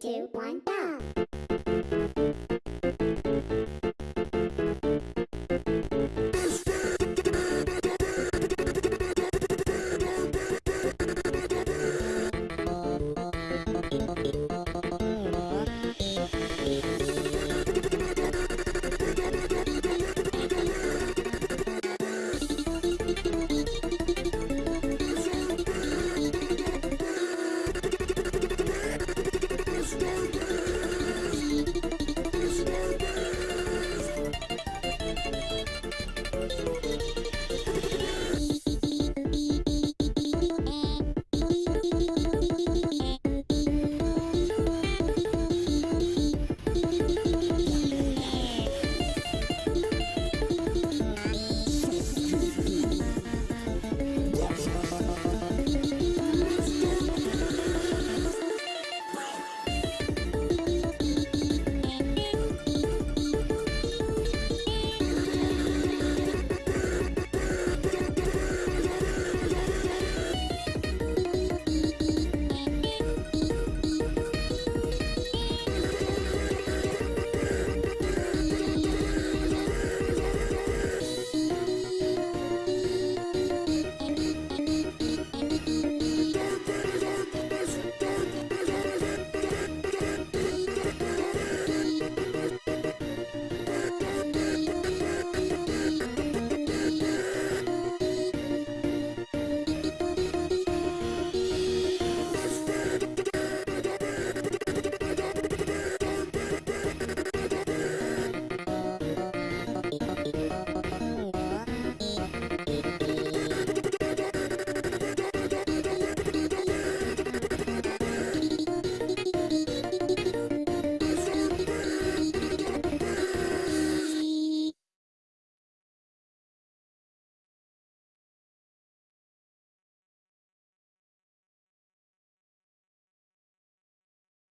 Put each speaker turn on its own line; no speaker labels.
two, one, go!